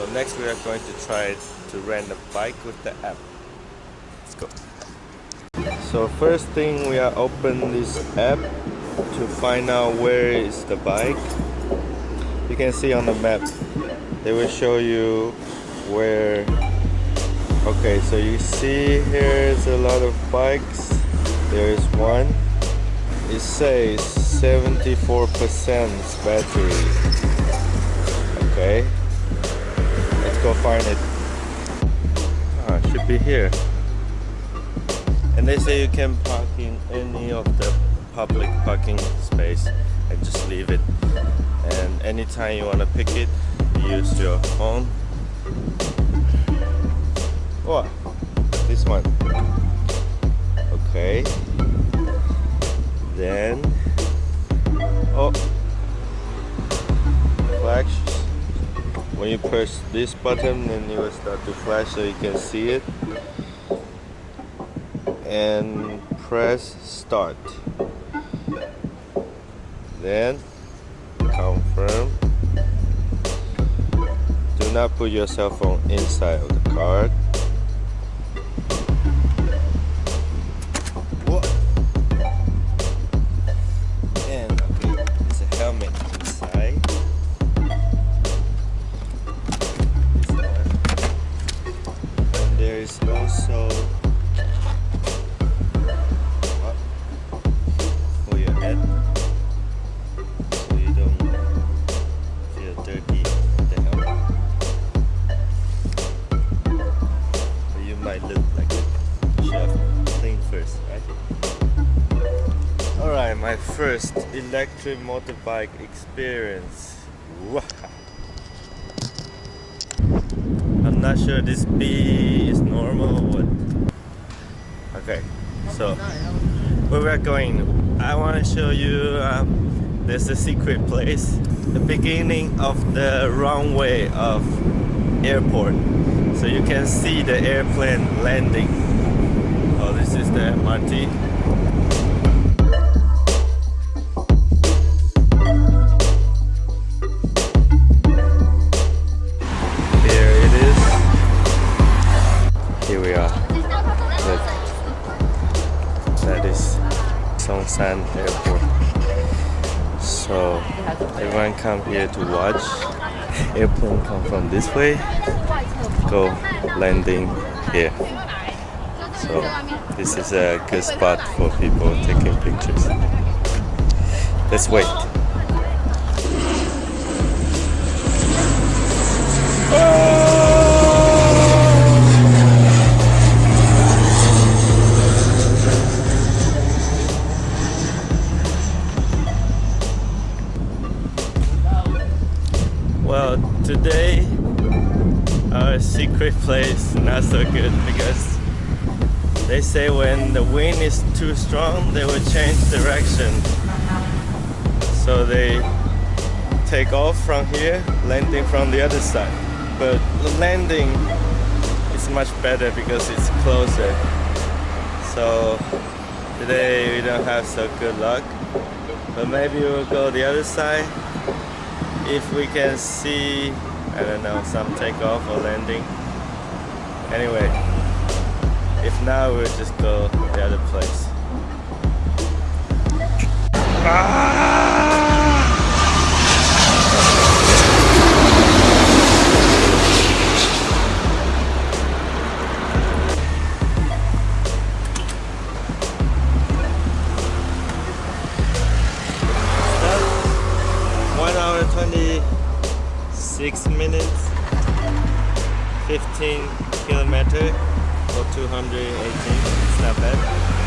So next we are going to try to rent a bike with the app. Let's go. So first thing we are open this app to find out where is the bike. You can see on the map, they will show you where okay so you see here's a lot of bikes there's one it says 74 percent battery okay go find it ah should be here and they say you can park in any of the public parking space and just leave it and anytime you want to pick it use your phone what? This one. You press this button then it will start to flash so you can see it. And press start. Then confirm. Do not put your cell phone inside of the card my first electric motorbike experience. I'm not sure this B is normal or what. Okay, so where we're going, I want to show you um, there's a secret place, the beginning of the runway of airport. So you can see the airplane landing. Oh, this is the MRT. Songshan Airport. So everyone come here to watch. Airplane come from this way, go landing here. So this is a good spot for people taking pictures. Let's wait. Oh! today our secret place not so good because they say when the wind is too strong they will change direction. So they take off from here landing from the other side. But landing is much better because it's closer. So today we don't have so good luck. But maybe we'll go the other side. If we can see I don't know some takeoff or landing. Anyway if not we'll just go the other place ah! six minutes 15 kilometer for 218 it's not bad